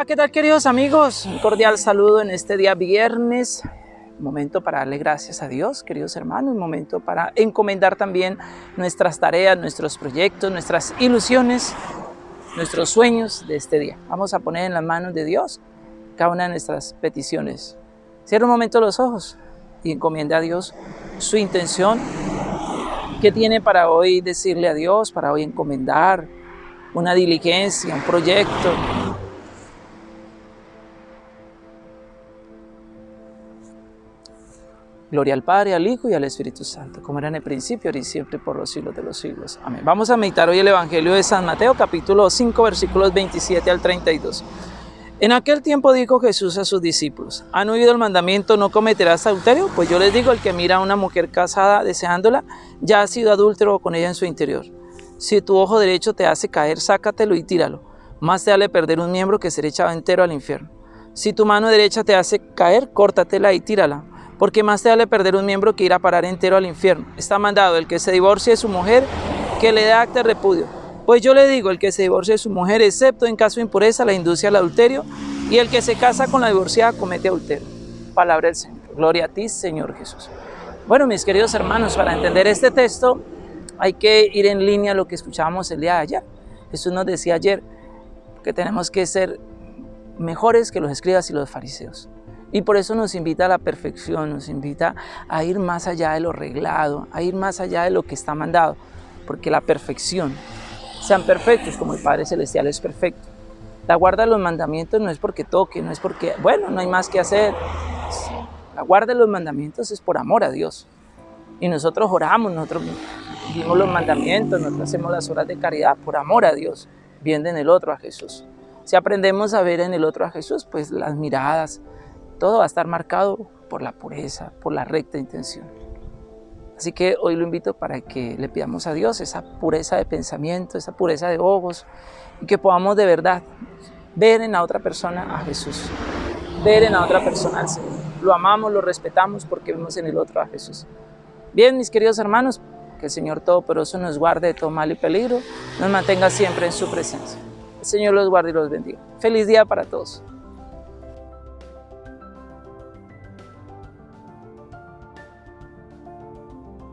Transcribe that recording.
Hola, ¿qué tal queridos amigos? Un cordial saludo en este día viernes. Momento para darle gracias a Dios, queridos hermanos. Un momento para encomendar también nuestras tareas, nuestros proyectos, nuestras ilusiones, nuestros sueños de este día. Vamos a poner en las manos de Dios cada una de nuestras peticiones. Cierra un momento los ojos y encomienda a Dios su intención. ¿Qué tiene para hoy decirle a Dios, para hoy encomendar una diligencia, un proyecto? Gloria al Padre, al Hijo y al Espíritu Santo, como era en el principio, ahora y siempre, por los siglos de los siglos. Amén. Vamos a meditar hoy el Evangelio de San Mateo, capítulo 5, versículos 27 al 32. En aquel tiempo dijo Jesús a sus discípulos, ¿han oído el mandamiento no cometerás adulterio? Pues yo les digo, el que mira a una mujer casada deseándola, ya ha sido adúltero con ella en su interior. Si tu ojo derecho te hace caer, sácatelo y tíralo. Más te vale perder un miembro que ser echado entero al infierno. Si tu mano derecha te hace caer, córtatela y tírala porque más te vale perder un miembro que ir a parar entero al infierno. Está mandado el que se divorcie de su mujer, que le dé acta de repudio. Pues yo le digo, el que se divorcie de su mujer, excepto en caso de impureza, la induce al adulterio, y el que se casa con la divorciada comete adulterio. Palabra del Señor. Gloria a ti, Señor Jesús. Bueno, mis queridos hermanos, para entender este texto hay que ir en línea a lo que escuchábamos el día de ayer. Jesús nos decía ayer que tenemos que ser mejores que los escribas y los fariseos. Y por eso nos invita a la perfección, nos invita a ir más allá de lo reglado, a ir más allá de lo que está mandado, porque la perfección, sean perfectos como el Padre Celestial es perfecto. La guarda de los mandamientos no es porque toque, no es porque, bueno, no hay más que hacer. La guarda de los mandamientos es por amor a Dios. Y nosotros oramos, nosotros vivimos los mandamientos, nosotros hacemos las horas de caridad por amor a Dios, viendo en el otro a Jesús. Si aprendemos a ver en el otro a Jesús, pues las miradas, todo va a estar marcado por la pureza, por la recta intención. Así que hoy lo invito para que le pidamos a Dios esa pureza de pensamiento, esa pureza de ojos, y que podamos de verdad ver en la otra persona a Jesús, ver en la otra persona al Señor. Lo amamos, lo respetamos porque vemos en el otro a Jesús. Bien, mis queridos hermanos, que el Señor Todopoderoso nos guarde de todo mal y peligro, nos mantenga siempre en su presencia. El Señor los guarde y los bendiga. Feliz día para todos.